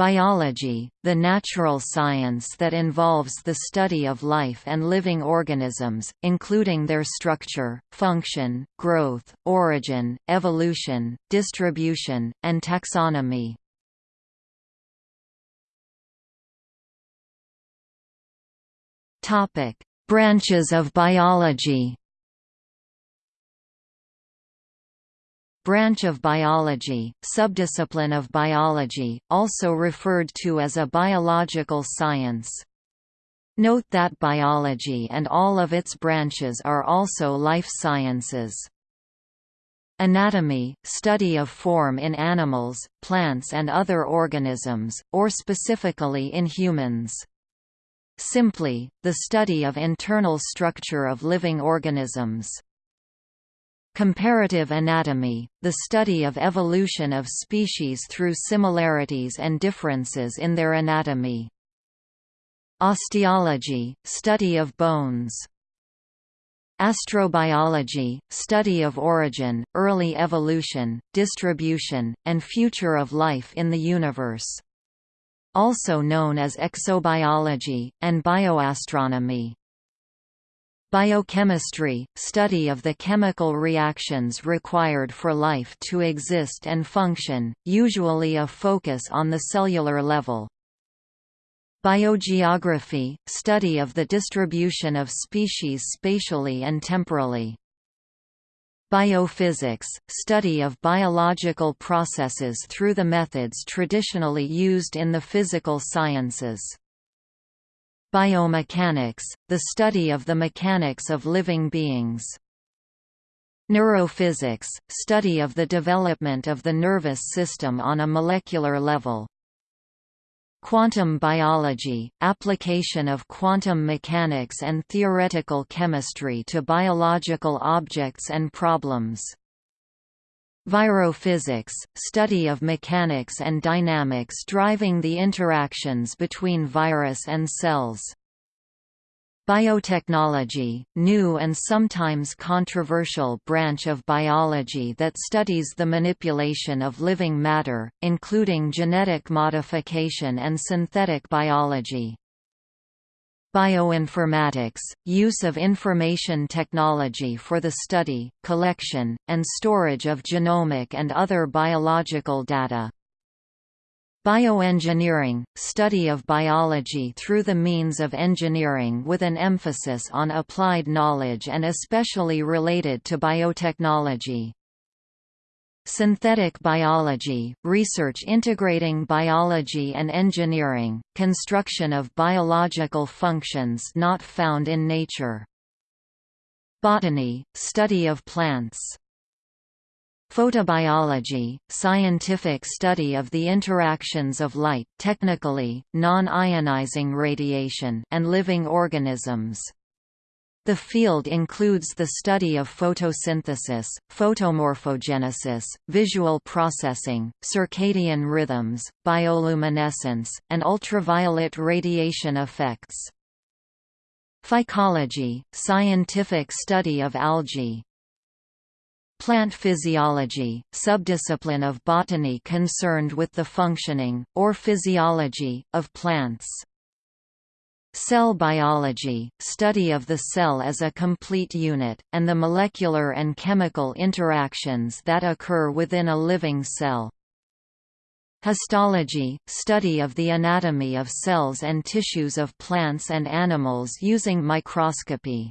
Biology, the natural science that involves the study of life and living organisms, including their structure, function, growth, origin, evolution, distribution, and taxonomy. Branches of biology Branch of biology, subdiscipline of biology, also referred to as a biological science. Note that biology and all of its branches are also life sciences. Anatomy – study of form in animals, plants and other organisms, or specifically in humans. Simply, the study of internal structure of living organisms. Comparative anatomy, the study of evolution of species through similarities and differences in their anatomy. Osteology, study of bones. Astrobiology, study of origin, early evolution, distribution, and future of life in the universe. Also known as exobiology, and bioastronomy. Biochemistry – study of the chemical reactions required for life to exist and function, usually a focus on the cellular level. Biogeography – study of the distribution of species spatially and temporally. Biophysics – study of biological processes through the methods traditionally used in the physical sciences. Biomechanics, the study of the mechanics of living beings. Neurophysics, study of the development of the nervous system on a molecular level. Quantum biology, application of quantum mechanics and theoretical chemistry to biological objects and problems. Virophysics, study of mechanics and dynamics driving the interactions between virus and cells. Biotechnology, new and sometimes controversial branch of biology that studies the manipulation of living matter, including genetic modification and synthetic biology. Bioinformatics – use of information technology for the study, collection, and storage of genomic and other biological data. Bioengineering – study of biology through the means of engineering with an emphasis on applied knowledge and especially related to biotechnology. Synthetic biology, research integrating biology and engineering, construction of biological functions not found in nature. Botany, study of plants. Photobiology, scientific study of the interactions of light technically, non-ionizing radiation and living organisms. The field includes the study of photosynthesis, photomorphogenesis, visual processing, circadian rhythms, bioluminescence, and ultraviolet radiation effects. Phycology, scientific study of algae. Plant physiology, subdiscipline of botany concerned with the functioning, or physiology, of plants. Cell biology, study of the cell as a complete unit, and the molecular and chemical interactions that occur within a living cell. Histology, study of the anatomy of cells and tissues of plants and animals using microscopy.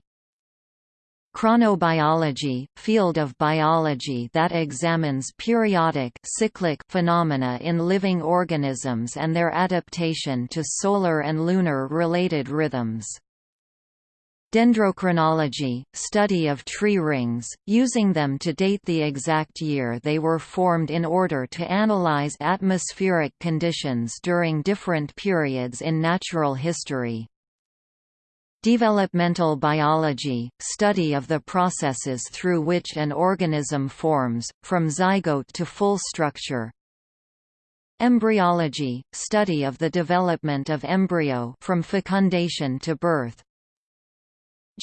Chronobiology, field of biology that examines periodic cyclic phenomena in living organisms and their adaptation to solar and lunar related rhythms. Dendrochronology, study of tree rings, using them to date the exact year they were formed in order to analyze atmospheric conditions during different periods in natural history. Developmental biology, study of the processes through which an organism forms, from zygote to full structure. Embryology, study of the development of embryo from fecundation to birth.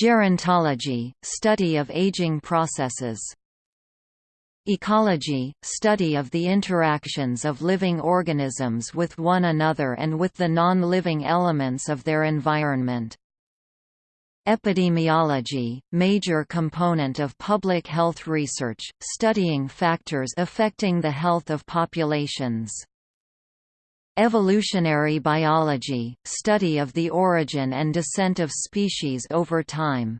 Gerontology, study of aging processes. Ecology – study of the interactions of living organisms with one another and with the non-living elements of their environment. Epidemiology – major component of public health research, studying factors affecting the health of populations. Evolutionary biology – study of the origin and descent of species over time.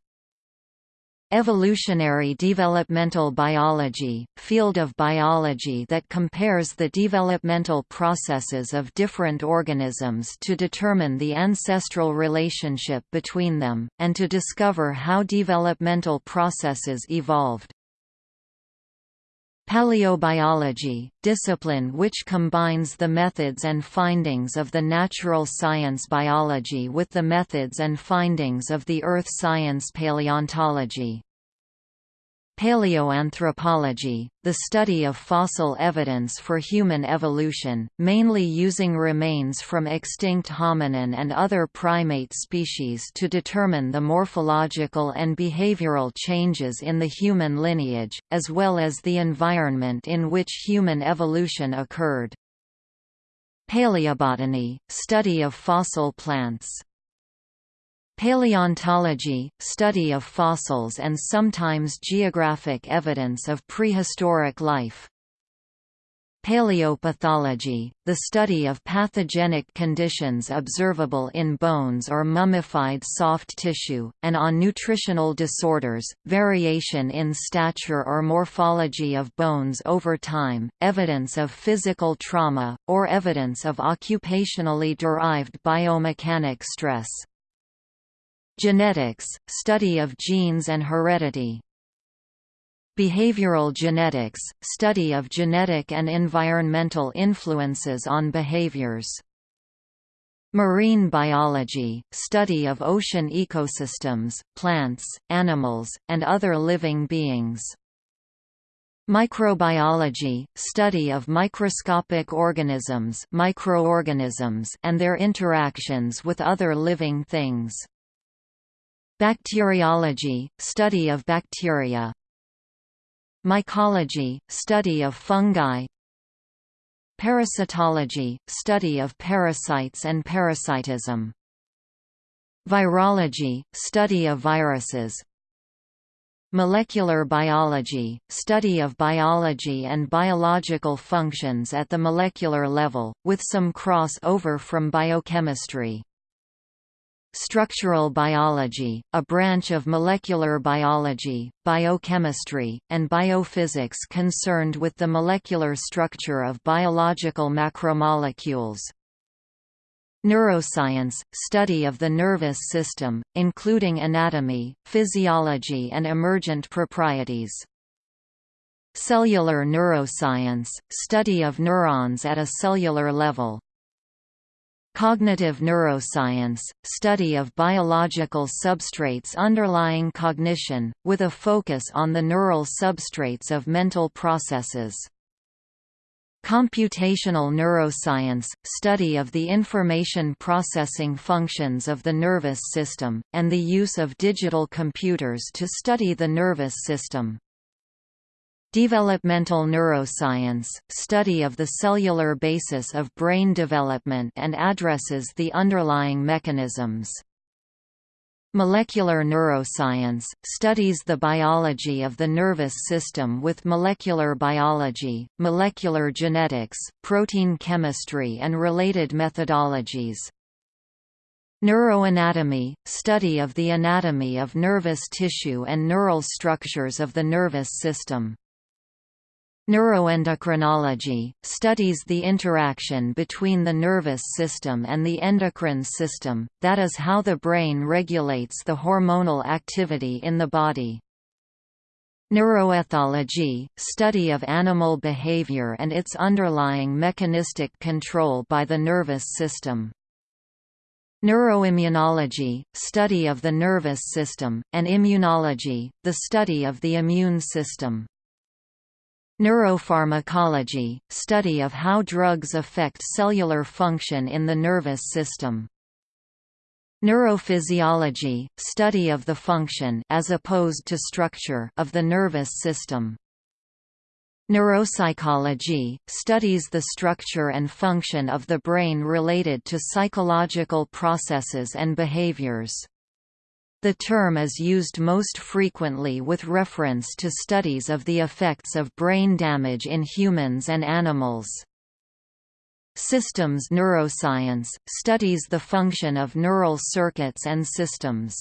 Evolutionary developmental biology, field of biology that compares the developmental processes of different organisms to determine the ancestral relationship between them, and to discover how developmental processes evolved. Paleobiology, discipline which combines the methods and findings of the natural science biology with the methods and findings of the earth science paleontology. Paleoanthropology, the study of fossil evidence for human evolution, mainly using remains from extinct hominin and other primate species to determine the morphological and behavioral changes in the human lineage, as well as the environment in which human evolution occurred. Paleobotany, study of fossil plants Paleontology, study of fossils and sometimes geographic evidence of prehistoric life. Paleopathology, the study of pathogenic conditions observable in bones or mummified soft tissue, and on nutritional disorders, variation in stature or morphology of bones over time, evidence of physical trauma, or evidence of occupationally derived biomechanic stress. Genetics, study of genes and heredity. Behavioral genetics, study of genetic and environmental influences on behaviors. Marine biology, study of ocean ecosystems, plants, animals, and other living beings. Microbiology, study of microscopic organisms, microorganisms and their interactions with other living things. Bacteriology, study of bacteria. Mycology, study of fungi. Parasitology, study of parasites and parasitism. Virology, study of viruses. Molecular biology, study of biology and biological functions at the molecular level, with some cross-over from biochemistry Structural biology, a branch of molecular biology, biochemistry, and biophysics concerned with the molecular structure of biological macromolecules. Neuroscience – study of the nervous system, including anatomy, physiology and emergent proprieties. Cellular neuroscience – study of neurons at a cellular level, Cognitive neuroscience, study of biological substrates underlying cognition, with a focus on the neural substrates of mental processes. Computational neuroscience, study of the information processing functions of the nervous system, and the use of digital computers to study the nervous system. Developmental neuroscience, study of the cellular basis of brain development and addresses the underlying mechanisms. Molecular neuroscience, studies the biology of the nervous system with molecular biology, molecular genetics, protein chemistry and related methodologies. Neuroanatomy, study of the anatomy of nervous tissue and neural structures of the nervous system. Neuroendocrinology, studies the interaction between the nervous system and the endocrine system, that is how the brain regulates the hormonal activity in the body. Neuroethology, study of animal behavior and its underlying mechanistic control by the nervous system. Neuroimmunology, study of the nervous system, and immunology, the study of the immune system. Neuropharmacology, study of how drugs affect cellular function in the nervous system. Neurophysiology, study of the function as opposed to structure of the nervous system. Neuropsychology, studies the structure and function of the brain related to psychological processes and behaviors. The term is used most frequently with reference to studies of the effects of brain damage in humans and animals. Systems neuroscience, studies the function of neural circuits and systems.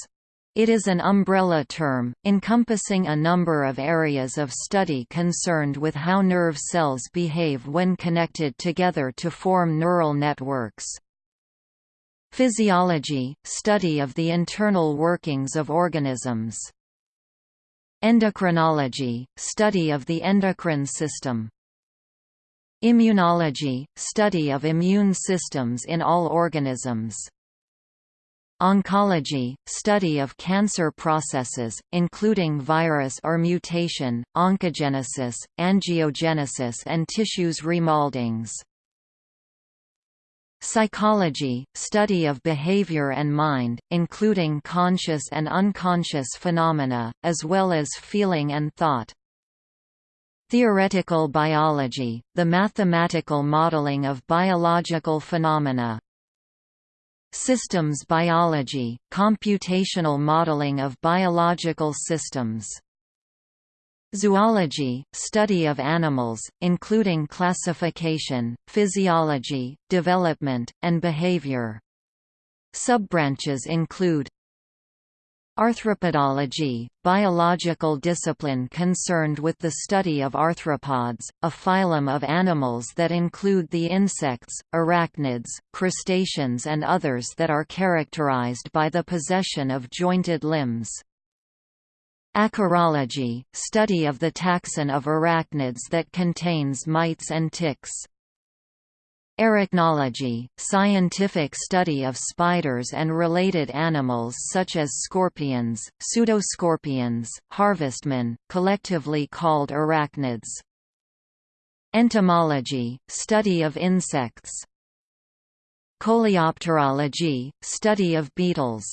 It is an umbrella term, encompassing a number of areas of study concerned with how nerve cells behave when connected together to form neural networks. Physiology – study of the internal workings of organisms. Endocrinology – study of the endocrine system. Immunology – study of immune systems in all organisms. Oncology – study of cancer processes, including virus or mutation, oncogenesis, angiogenesis and tissues remoldings. Psychology – study of behavior and mind, including conscious and unconscious phenomena, as well as feeling and thought. Theoretical biology – the mathematical modeling of biological phenomena, Systems biology, computational modeling of biological systems. Zoology, study of animals, including classification, physiology, development, and behavior. Subbranches include Arthropodology, biological discipline concerned with the study of arthropods, a phylum of animals that include the insects, arachnids, crustaceans and others that are characterized by the possession of jointed limbs. Acarology, study of the taxon of arachnids that contains mites and ticks. Arachnology, scientific study of spiders and related animals such as scorpions, pseudoscorpions, harvestmen, collectively called arachnids. Entomology, study of insects. Coleopterology, study of beetles.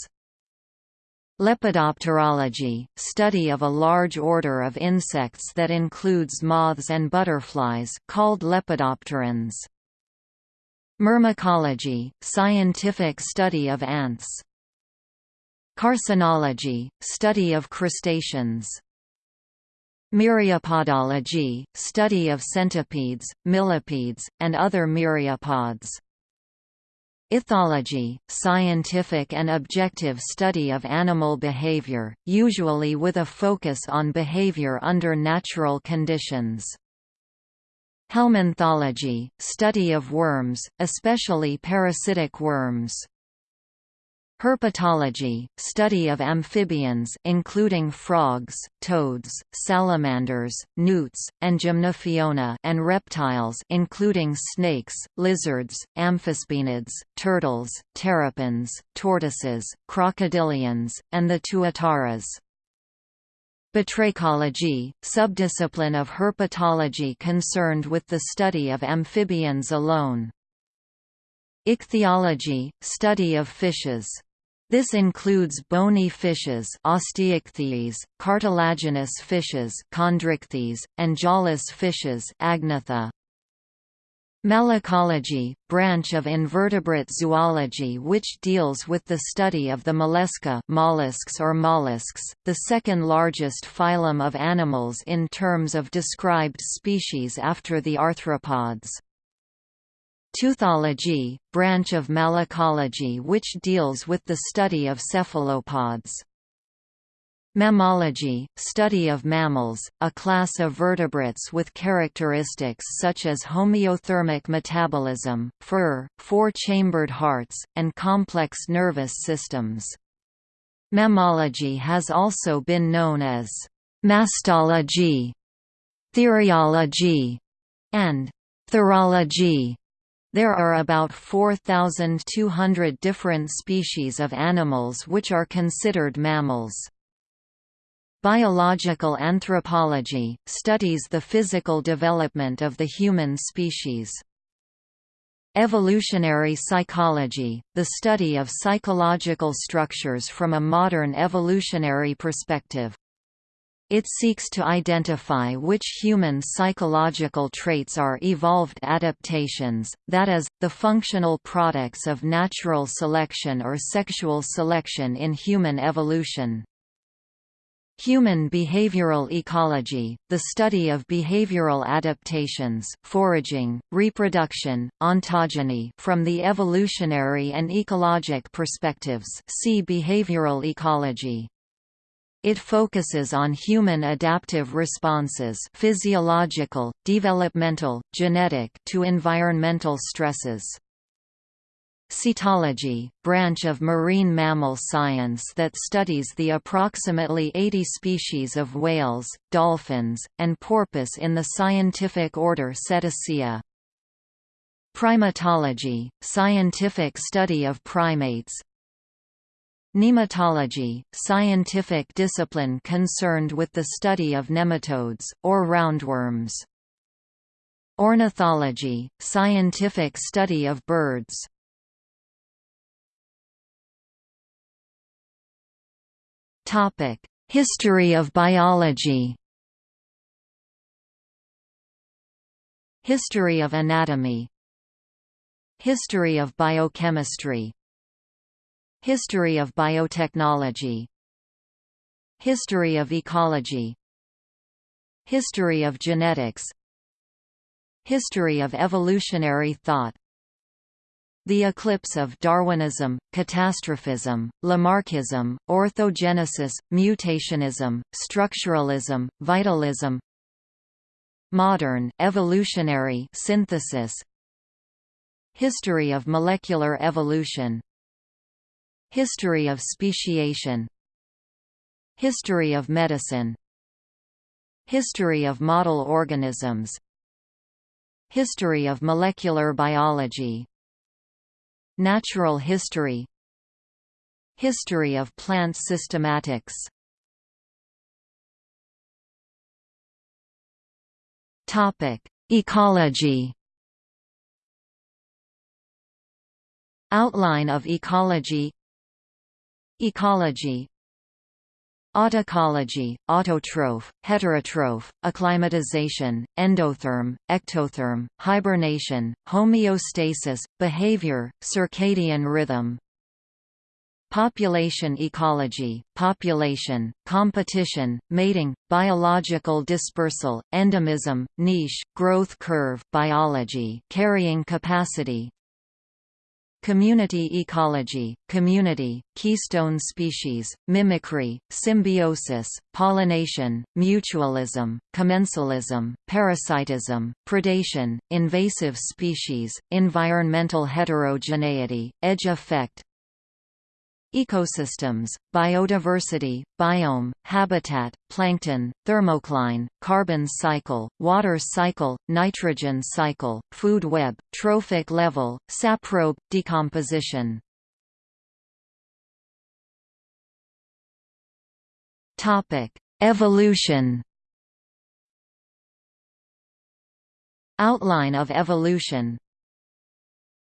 Lepidopterology, study of a large order of insects that includes moths and butterflies called lepidopterans. Myrmecology, scientific study of ants. Carcinology, study of crustaceans. Myriapodology, study of centipedes, millipedes, and other myriapods. Ethology, scientific and objective study of animal behavior, usually with a focus on behavior under natural conditions. Helminthology, study of worms, especially parasitic worms. Herpetology, study of amphibians including frogs, toads, salamanders, newts, and gymnophiona and reptiles including snakes, lizards, amphisbaenids, turtles, terrapins, tortoises, crocodilians, and the tuataras. Batrachology, subdiscipline of herpetology concerned with the study of amphibians alone. Ichthyology, study of fishes. This includes bony fishes osteichthyes, cartilaginous fishes chondrichthyes, and jawless fishes agnatha. Malacology, branch of invertebrate zoology which deals with the study of the mollusca mollusks or mollusks, the second largest phylum of animals in terms of described species after the arthropods. Teuthology, branch of malacology which deals with the study of cephalopods. Mammalogy, study of mammals, a class of vertebrates with characteristics such as homeothermic metabolism, fur, four-chambered hearts, and complex nervous systems. Mammalogy has also been known as mastology, theriology, and therology. There are about 4,200 different species of animals which are considered mammals. Biological anthropology, studies the physical development of the human species. Evolutionary psychology, the study of psychological structures from a modern evolutionary perspective. It seeks to identify which human psychological traits are evolved adaptations, that is, the functional products of natural selection or sexual selection in human evolution. Human behavioral ecology, the study of behavioral adaptations foraging, reproduction, ontogeny from the evolutionary and ecologic perspectives see behavioral ecology. It focuses on human adaptive responses physiological, developmental, genetic to environmental stresses. Cetology, branch of marine mammal science that studies the approximately 80 species of whales, dolphins, and porpoise in the scientific order Cetacea. Primatology, scientific study of primates, Nematology, scientific discipline concerned with the study of nematodes, or roundworms. Ornithology, scientific study of birds. History of biology History of anatomy History of biochemistry History of biotechnology. History of ecology. History of genetics. History of evolutionary thought. The eclipse of Darwinism, catastrophism, Lamarckism, orthogenesis, mutationism, structuralism, vitalism. Modern evolutionary synthesis. History of molecular evolution History of speciation. History of medicine. History of model organisms. History of molecular biology. Natural history. History of plant systematics. Ecology. Outline of ecology Ecology Autecology, autotroph, heterotroph, acclimatization, endotherm, ectotherm, hibernation, homeostasis, behavior, circadian rhythm, Population ecology, population, competition, mating, biological dispersal, endemism, niche, growth curve biology carrying capacity, Community ecology, community, keystone species, mimicry, symbiosis, pollination, mutualism, commensalism, parasitism, predation, invasive species, environmental heterogeneity, edge effect, Ecosystems, biodiversity, biome, habitat, plankton, thermocline, carbon cycle, water cycle, nitrogen cycle, food web, trophic level, saprobe, decomposition. Evolution Outline of evolution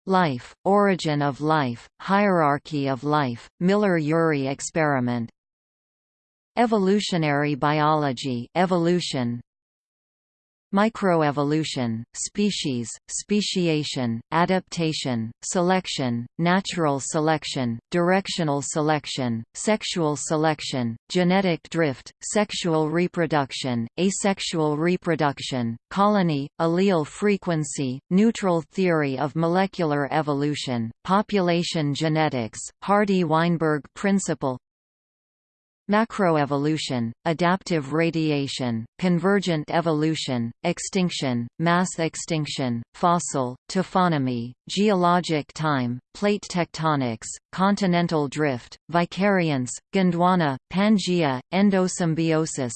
Life, Origin of Life, Hierarchy of Life, Miller-Urey experiment. Evolutionary biology evolution, Microevolution, species, speciation, adaptation, selection, natural selection, directional selection, sexual selection, genetic drift, sexual reproduction, asexual reproduction, colony, allele frequency, neutral theory of molecular evolution, population genetics, Hardy-Weinberg principle, Macroevolution, adaptive radiation, convergent evolution, extinction, mass extinction, fossil, taphonomy, geologic time, plate tectonics, continental drift, vicariance, Gondwana, Pangea, endosymbiosis,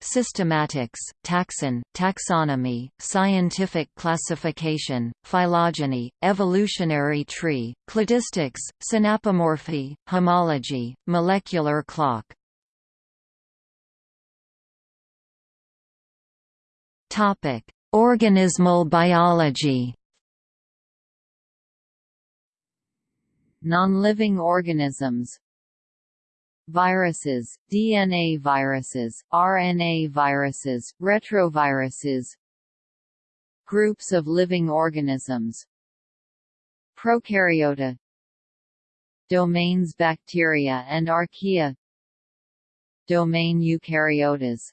Systematics, taxon, taxonomy, scientific classification, phylogeny, evolutionary tree, cladistics, synapomorphy, homology, molecular clock. Topic: Organismal biology. Non-living organisms viruses, DNA viruses, RNA viruses, retroviruses Groups of living organisms Prokaryota Domains bacteria and archaea Domain eukaryotas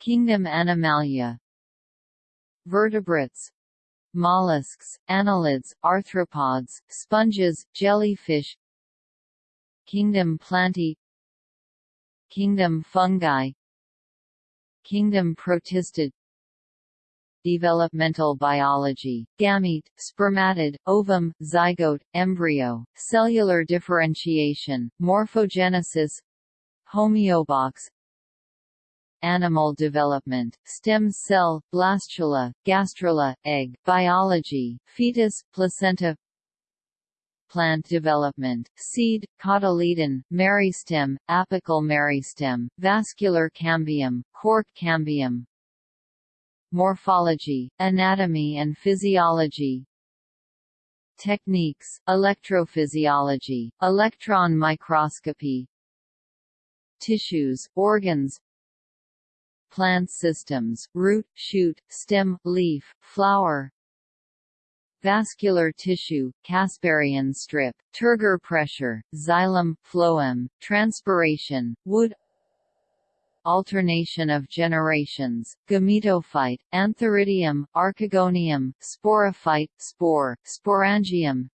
Kingdom Animalia Vertebrates mollusks, annelids, arthropods, sponges, jellyfish Kingdom Plantae Kingdom Fungi. Kingdom Protistid. Developmental biology, gamete, spermatid, ovum, zygote, embryo, cellular differentiation, morphogenesis. Homeobox. Animal development, stem cell, blastula, gastrula, egg, biology, fetus, placenta plant development, seed, cotyledon, meristem, apical meristem, vascular cambium, cork cambium, morphology, anatomy and physiology, techniques, electrophysiology, electron microscopy, tissues, organs, plant systems, root, shoot, stem, leaf, flower, vascular tissue, Casparian strip, turgor pressure, xylem, phloem, transpiration, wood alternation of generations, gametophyte, antheridium, archegonium, sporophyte, spore, sporangium,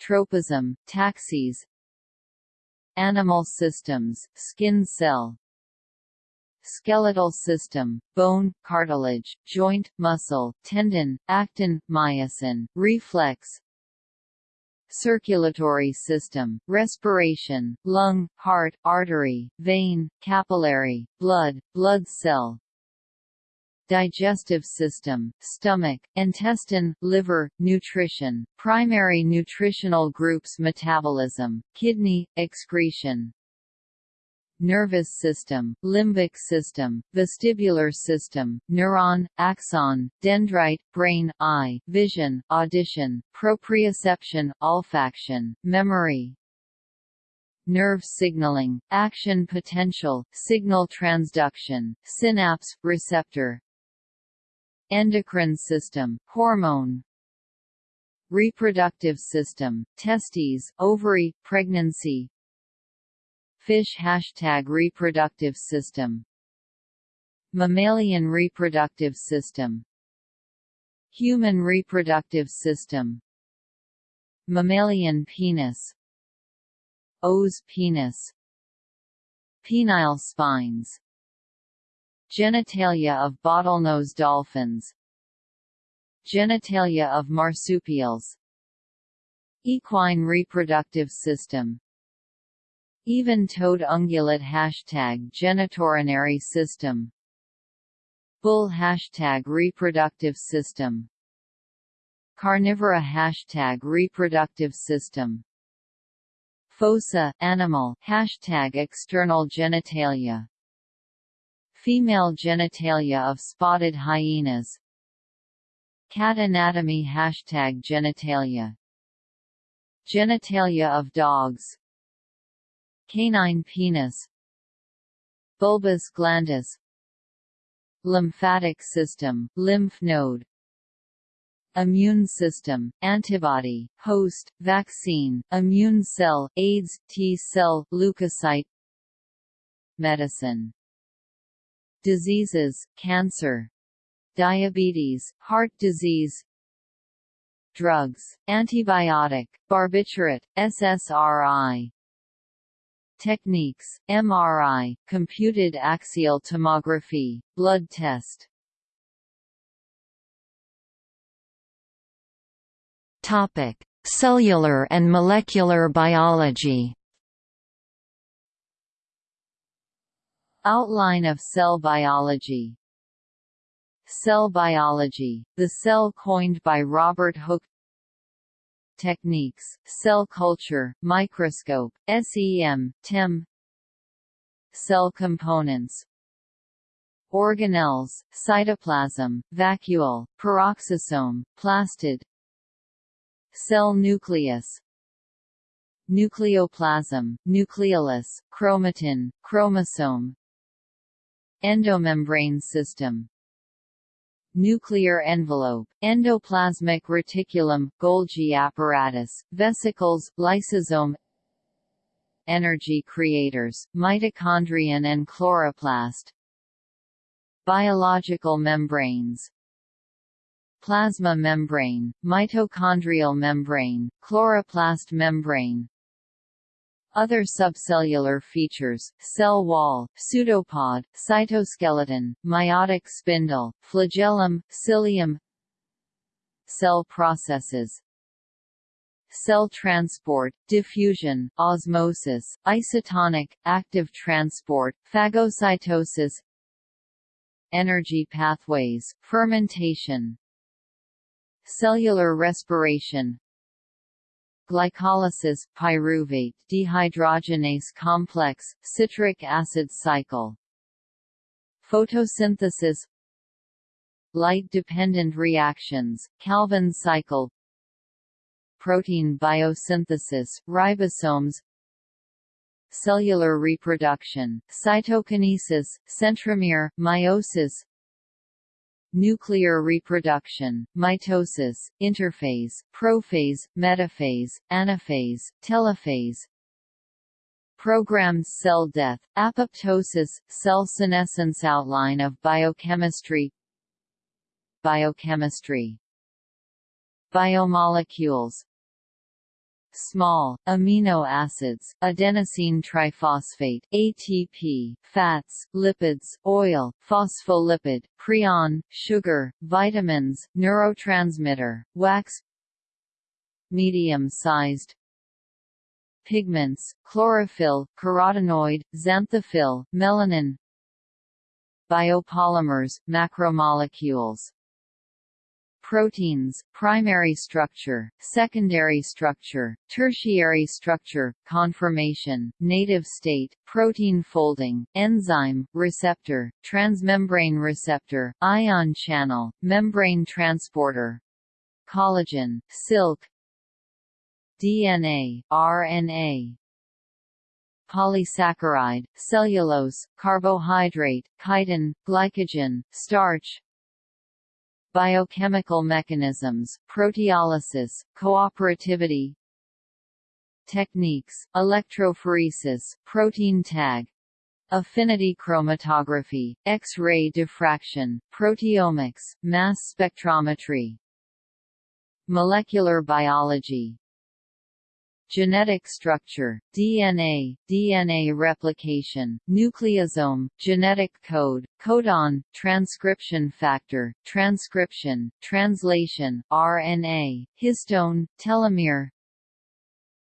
tropism, taxis, animal systems, skin cell, skeletal system, bone, cartilage, joint, muscle, tendon, actin, myosin, reflex, circulatory system, respiration, lung, heart, artery, vein, capillary, blood, blood cell, digestive system, stomach, intestine, liver, nutrition, primary nutritional groups metabolism, kidney, excretion, nervous system, limbic system, vestibular system, neuron, axon, dendrite, brain, eye, vision, audition, proprioception, olfaction, memory, nerve signaling, action potential, signal transduction, synapse, receptor, endocrine system, hormone, reproductive system, testes, ovary, pregnancy, Fish hashtag reproductive system. Mammalian reproductive system. Human reproductive system. Mammalian penis. Os penis. Penile spines. Genitalia of bottlenose dolphins. Genitalia of marsupials. Equine reproductive system even-toed ungulate hashtag genitourinary system. Bull hashtag reproductive system. Carnivora hashtag reproductive system. Fossa animal hashtag external genitalia. Female genitalia of spotted hyenas. Cat anatomy hashtag genitalia. Genitalia of dogs Canine penis Bulbus glandis Lymphatic system, lymph node Immune system, antibody, host, vaccine, immune cell, AIDS, T-cell, leukocyte Medicine. Diseases, cancer Diabetes, heart disease Drugs, antibiotic, barbiturate, SSRI Techniques, MRI, computed axial tomography, blood test Topic: Cellular and molecular biology. Outline of cell biology Cell biology, the cell coined by Robert Hooke techniques, cell culture, microscope, SEM, TEM Cell components Organelles, cytoplasm, vacuole, peroxisome, plastid Cell nucleus nucleoplasm, nucleolus, chromatin, chromosome endomembrane system nuclear envelope, endoplasmic reticulum, Golgi apparatus, vesicles, lysosome energy creators, mitochondrion and chloroplast biological membranes plasma membrane, mitochondrial membrane, chloroplast membrane other subcellular features, cell wall, pseudopod, cytoskeleton, meiotic spindle, flagellum, cilium Cell processes Cell transport, diffusion, osmosis, isotonic, active transport, phagocytosis Energy pathways, fermentation Cellular respiration glycolysis, pyruvate dehydrogenase complex, citric acid cycle. Photosynthesis. Light-dependent reactions, Calvin cycle. Protein biosynthesis, ribosomes. Cellular reproduction, cytokinesis, centromere, meiosis nuclear reproduction, mitosis, interphase, prophase, metaphase, anaphase, telophase, programmed cell death, apoptosis, cell senescence outline of biochemistry. Biochemistry. Biomolecules small, amino acids, adenosine triphosphate ATP, fats, lipids, oil, phospholipid, prion, sugar, vitamins, neurotransmitter, wax medium-sized pigments, chlorophyll, carotenoid, xanthophyll, melanin biopolymers, macromolecules proteins, primary structure, secondary structure, tertiary structure, conformation, native state, protein folding, enzyme, receptor, transmembrane receptor, ion channel, membrane transporter, collagen, silk, DNA, RNA, polysaccharide, cellulose, carbohydrate, chitin, glycogen, starch, biochemical mechanisms, proteolysis, cooperativity techniques, electrophoresis, protein tag, affinity chromatography, X-ray diffraction, proteomics, mass spectrometry, molecular biology, genetic structure, DNA, DNA replication, nucleosome, genetic code, codon, transcription factor, transcription, translation, RNA, histone, telomere,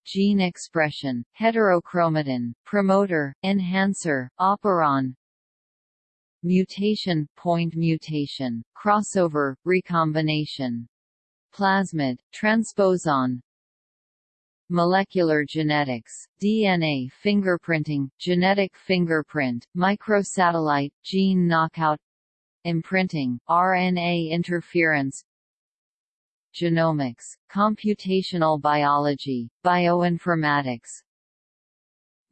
gene expression, heterochromatin, promoter, enhancer, operon, mutation, point mutation, crossover, recombination, plasmid, transposon, molecular genetics, DNA fingerprinting, genetic fingerprint, microsatellite, gene knockout, imprinting, RNA interference, genomics, computational biology, bioinformatics,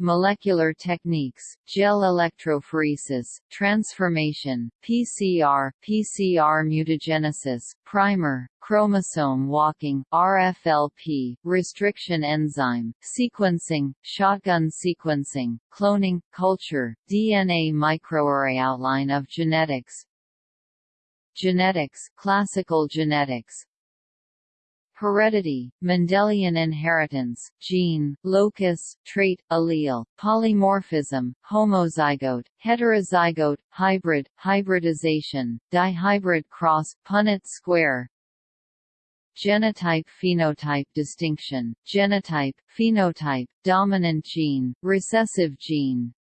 molecular techniques, gel electrophoresis, transformation, PCR, PCR mutagenesis, primer, chromosome walking, RFLP, restriction enzyme, sequencing, shotgun sequencing, cloning, culture, DNA microarray outline of genetics, genetics, classical genetics, Heredity, Mendelian inheritance, gene, locus, trait, allele, polymorphism, homozygote, heterozygote, hybrid, hybridization, dihybrid cross, Punnett square, genotype-phenotype distinction, genotype, phenotype, dominant gene, recessive gene,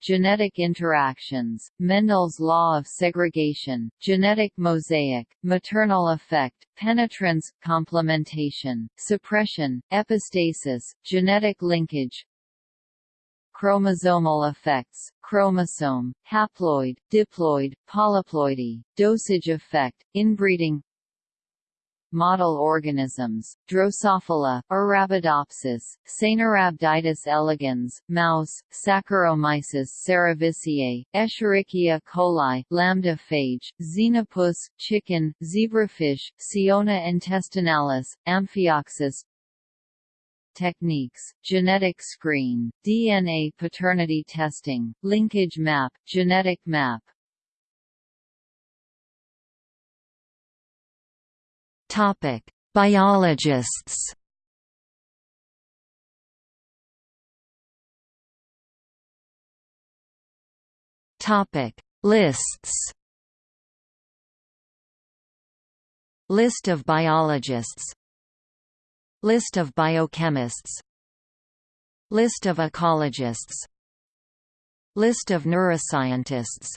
Genetic interactions, Mendel's law of segregation, genetic mosaic, maternal effect, penetrance, complementation, suppression, epistasis, genetic linkage, chromosomal effects, chromosome, haploid, diploid, polyploidy, dosage effect, inbreeding model organisms, Drosophila, Arabidopsis, Caenorhabditis elegans, mouse, Saccharomyces cerevisiae, Escherichia coli, lambda phage, xenopus, chicken, zebrafish, Ciona intestinalis, Amphioxus, techniques, genetic screen, DNA paternity testing, linkage map, genetic map. Topic: Biologists. Topic: Lists. List of biologists List of biochemists List of ecologists List of neuroscientists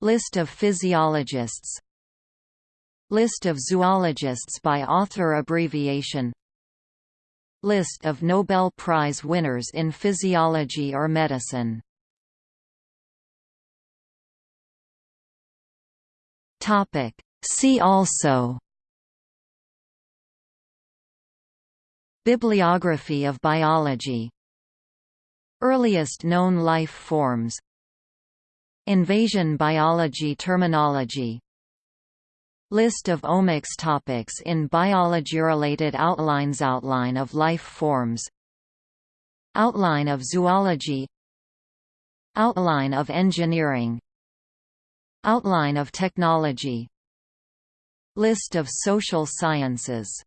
List of physiologists List of zoologists by author abbreviation. List of Nobel Prize winners in physiology or medicine. See also. Bibliography of biology. Earliest known life forms. Invasion biology terminology List of omics topics in biology related outlines Outline of life forms Outline of zoology Outline of engineering Outline of technology List of social sciences